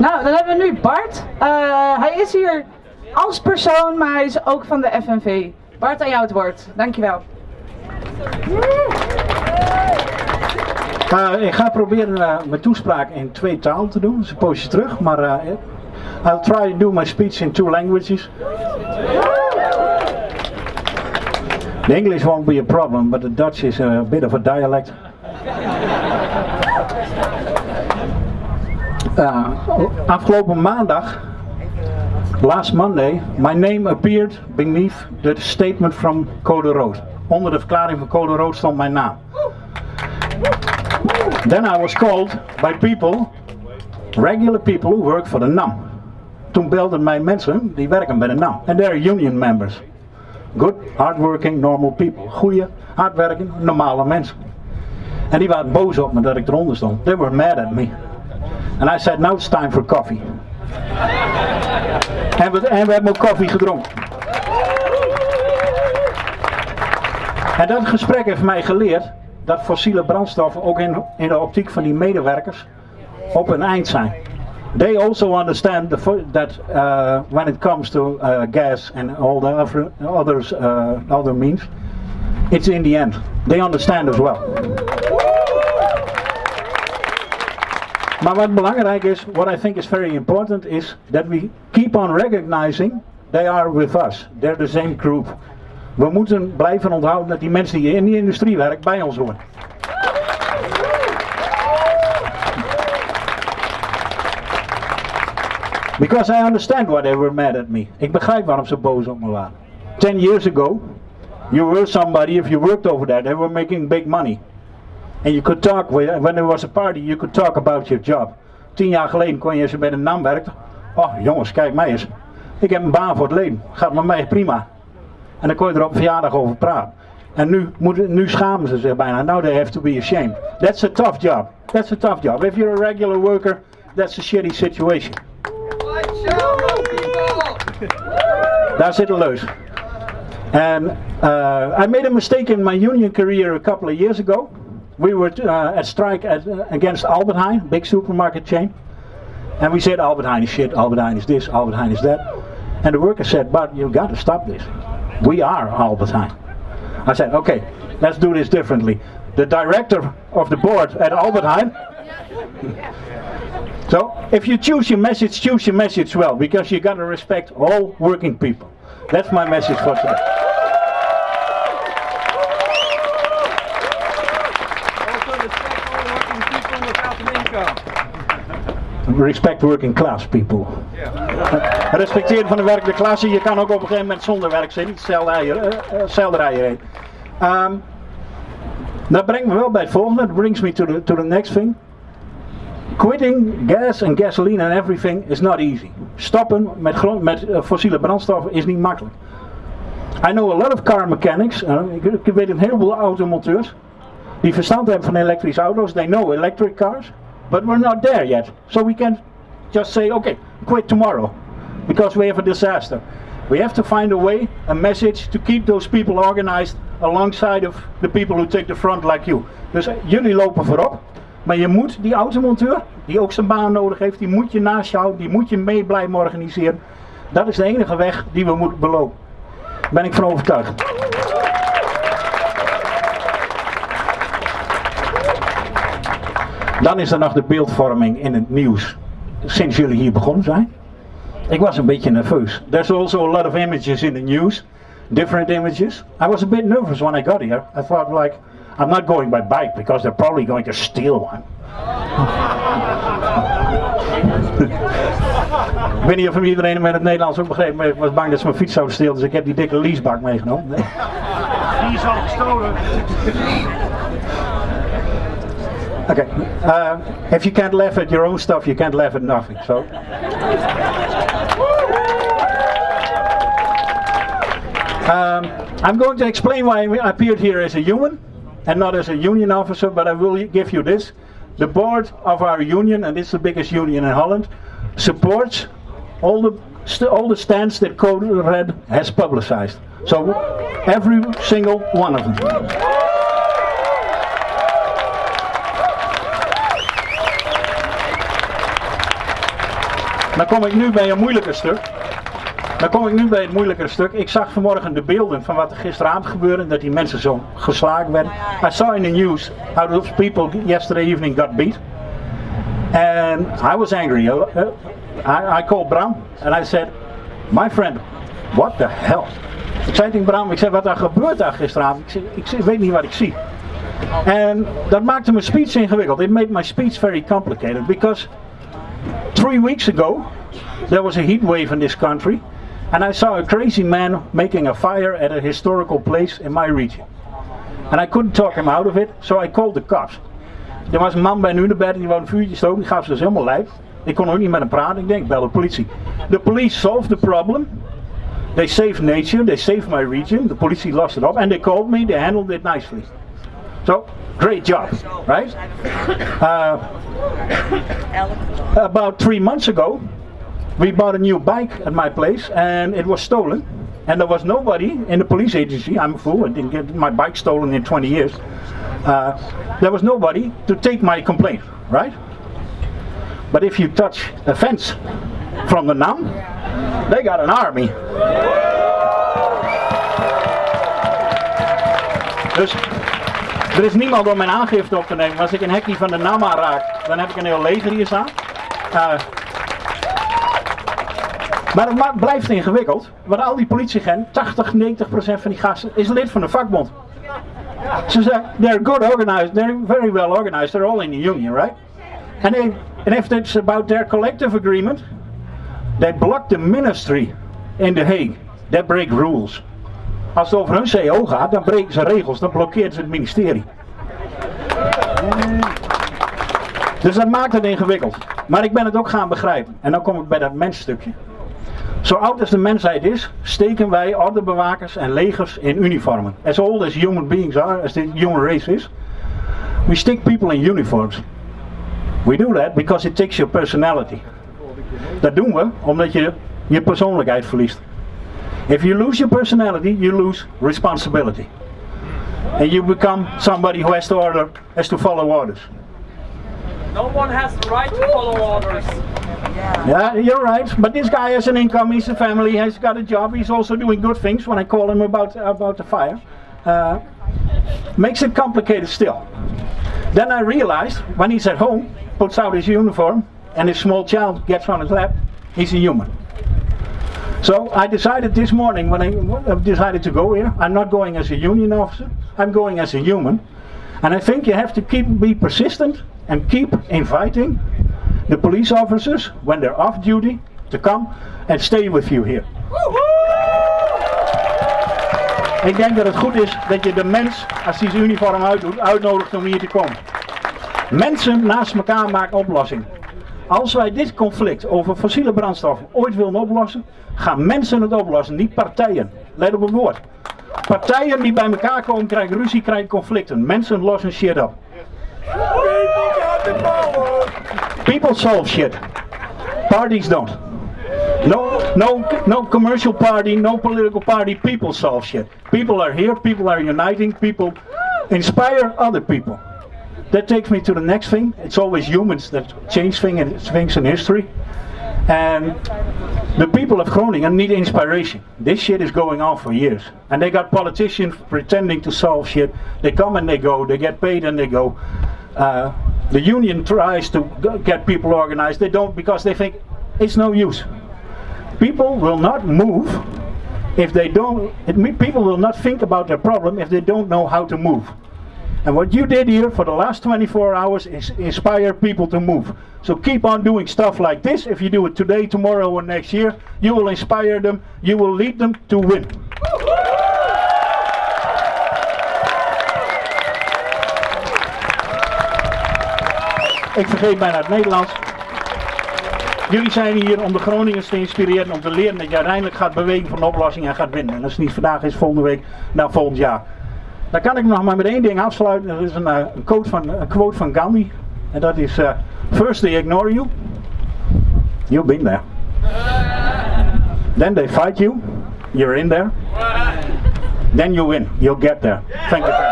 Nou, dan hebben we nu Bart. Uh, hij is hier als persoon, maar hij is ook van de FNV. Bart, aan jou het woord. Dankjewel. Uh, ik ga proberen uh, mijn toespraak in twee talen te doen. Dat is een poosje terug, maar uh, I'll try to do my speech in two languages. The English won't be a problem, but the Dutch is a bit of a dialect. Uh, afgelopen maandag, last Monday, my name appeared beneath the statement from Code Rood. Onder de verklaring van Code Rood stond mijn naam. Then I was called by people, regular people who work for the NAM. Toen belden mij mensen die werken bij de NAM. And they're union members. Good, hardworking, normal people. Goeie, hardwerkende, normale mensen. En die waren boos op me dat ik eronder stond. They were mad at me. And I said, now it's time for coffee. en, we, en we hebben ook koffie gedronken. En dat gesprek heeft mij geleerd dat fossiele brandstoffen ook in, in de optiek van die medewerkers op een eind zijn. They also understand the, that uh, when it comes to uh, gas and all the other, others, uh, other means, it's in the end. They understand as well. Maar wat belangrijk is, what I think is very important, is that we keep on recognizing they are with us. They're the same group. We moeten blijven onthouden dat die mensen die in die industrie werken bij ons horen. Because I understand why they were mad at me. Ik begrijp waarom ze boos op me waren. Ten years ago, you were somebody, if you worked over there, they were making big money. And you could talk, when there was a party, you could talk about your job. Tien jaar geleden kon je, als je bij de NAM werkte, oh jongens, kijk mij eens. Ik heb een baan voor het leven, gaat met mij prima. En dan kon je er op verjaardag over praten. En nu, moet, nu schamen ze zich bijna. Now they have to be ashamed. That's a tough job. That's a tough job. If you're a regular worker, that's a shitty situation. Daar zit een leus. And uh, I made a mistake in my union career a couple of years ago. We were uh, at strike at, uh, against Albert Heijn, big supermarket chain. And we said Albert Heijn is shit, Albert Heijn is this, Albert Heijn is that. And the workers said, but you've got to stop this. We are Albert Heijn. I said, okay, let's do this differently. The director of the board at Albert Heijn. so, if you choose your message, choose your message well, because you got to respect all working people. That's my message for today. Respect working class people. Respecteren van de werkende klasse. Je kan ook op een gegeven moment zonder werk zitten. Hetzelfde rijden. Um, dat brengt me wel bij het volgende. That brings me to the, to the next thing. Quitting gas and gasoline and everything is not easy. Stoppen met, grond, met uh, fossiele brandstoffen is niet makkelijk. I know a lot of car mechanics. Uh, ik, ik weet een heleboel automonteurs. Die verstand hebben van elektrische auto's. They know electric cars. But we're not there yet. So we can't just say, okay, quit tomorrow. Because we have a disaster. We have to find a way, a message to keep those people organized alongside of the people who take the front like you. Dus jullie lopen voorop. Maar je moet die automonteur, die ook zijn baan nodig heeft, die moet je naast jou, die moet je mee blijven organiseren. Dat is de enige weg die we moeten belopen. Daar ben ik van overtuigd. Dan is er nog de beeldvorming in het nieuws. Sinds jullie hier begonnen zijn. Ik was een beetje nerveus. There's also a lot of images in the news. Different images. I was a bit nervous when I got here. I thought like, I'm not going by bike because they're probably going to steal one. ik weet niet of iedereen met het Nederlands ook begreep, maar ik was bang dat ze mijn fiets zouden stelen, dus ik heb die dikke leasebak meegenomen. Die is al gestolen. Okay. Uh, if you can't laugh at your own stuff, you can't laugh at nothing. So. Um, I'm going to explain why I appeared here as a human and not as a union officer, but I will give you this. The board of our union, and it's the biggest union in Holland, supports all the all the stands that Code Red has publicized. So every single one of them. Dan kom ik nu bij een moeilijker stuk. Dan kom ik nu bij het moeilijkere stuk. Ik zag vanmorgen de beelden van wat er gisteravond gebeurde. Dat die mensen zo geslagen werden. I saw in the news how those people yesterday evening got beat. And I was angry. Uh, I, I called Bram and I said, my friend, what the hell? Ik zei tegen Bram, ik zei wat er gebeurt daar gisteravond. Ik, zei, ik weet niet wat ik zie. En dat maakte mijn speech ingewikkeld. It made my speech very complicated because three weeks ago there was a heat wave in this country and I saw a crazy man making a fire at a historical place in my region. And I couldn't talk him out of it, so I called the cops. Er was een man bij Nunebed die wou een vuurtje stoken, die gaf ze helemaal lijf. Ik kon ook met hem praten, ik denk, bel de politie. The police solved the problem. They saved nature, they saved my region, the police lost it up, and they called me, they handled it nicely. So, great job, right? Uh, about three months ago, we bought a new bike at my place, and it was stolen. And there was nobody in the police agency, I'm a fool, I didn't get my bike stolen in 20 years. Uh, there was nobody to take my complaint, right? But if you touch a fence from the NAM, they got an army. Dus er is niemand om mijn aangifte op te nemen. Als ik een hekje van de NAM aanraak, dan heb ik een heel leger hier staan. Maar het blijft ingewikkeld. Want al die politieagenten, 80, 90 procent van die gasten, is lid van de vakbond. Ze zeggen, they're good organized, they're very well organized, they're all in the union, right? And, they, and if it's about their collective agreement, they block the ministry in The Hague. They break rules. Als het over hun CO gaat, dan breken ze regels, dan blokkeert ze het ministerie. Dus dat maakt het ingewikkeld. Maar ik ben het ook gaan begrijpen. En dan kom ik bij dat mensstukje. Zo oud als de mensheid is, steken wij ordebewakers en legers in uniformen. As old as human beings are, as the human race is, we stick people in uniforms. We do that because it takes your personality. Dat doen we omdat je je persoonlijkheid verliest. If you lose your personality, you lose responsibility. And you become somebody who has to order, has to follow orders. No one has the right to follow orders. Yeah, you're right. But this guy has an income, he's a family, he's got a job, he's also doing good things when I call him about, about the fire. Uh, makes it complicated still. Then I realized when he's at home, puts out his uniform, and his small child gets on his lap, he's a human. So I decided this morning when I decided to go here, I'm not going as a union officer, I'm going as a human. And I think you have to keep be persistent and keep inviting the police officers when they're off duty to come and stay with you here. Ik denk dat het goed is dat je de mens, als hij zijn uniform uitdoet, uitnodigt om hier te komen. Mensen naast elkaar maken oplossingen. Als wij dit conflict over fossiele brandstoffen ooit willen oplossen, gaan mensen het oplossen, niet partijen. Let op het woord. Partijen die bij elkaar komen krijgen ruzie, krijgen conflicten. Mensen lossen shit op. People solve shit. Parties don't. No, no, no commercial party, no political party. People solve shit. People are here. People are uniting. People inspire other people. That takes me to the next thing. It's always humans that change things and things in history. And the people of Groningen need inspiration. This shit is going on for years. And they got politicians pretending to solve shit. They come and they go. They get paid and they go. Uh, the union tries to get people organized. They don't because they think it's no use. People will not move if they don't. It, people will not think about their problem if they don't know how to move. And what you did here for the last 24 hours is inspire people to move. So keep on doing stuff like this. If you do it today, tomorrow, or next year, you will inspire them. You will lead them to win. Ik vergeet bijna het Nederlands. Jullie zijn hier om de Groningers te inspireren, om te leren dat je uiteindelijk gaat bewegen van de oplossing en gaat winnen. En als het niet vandaag is, volgende week, nou volgend jaar. Dan kan ik nog maar met één ding afsluiten. Dat is een, uh, een, quote, van, een quote van Gandhi. En dat is, uh, first they ignore you. You've been there. Then they fight you. You're in there. Then you win. You'll get there. Thank you.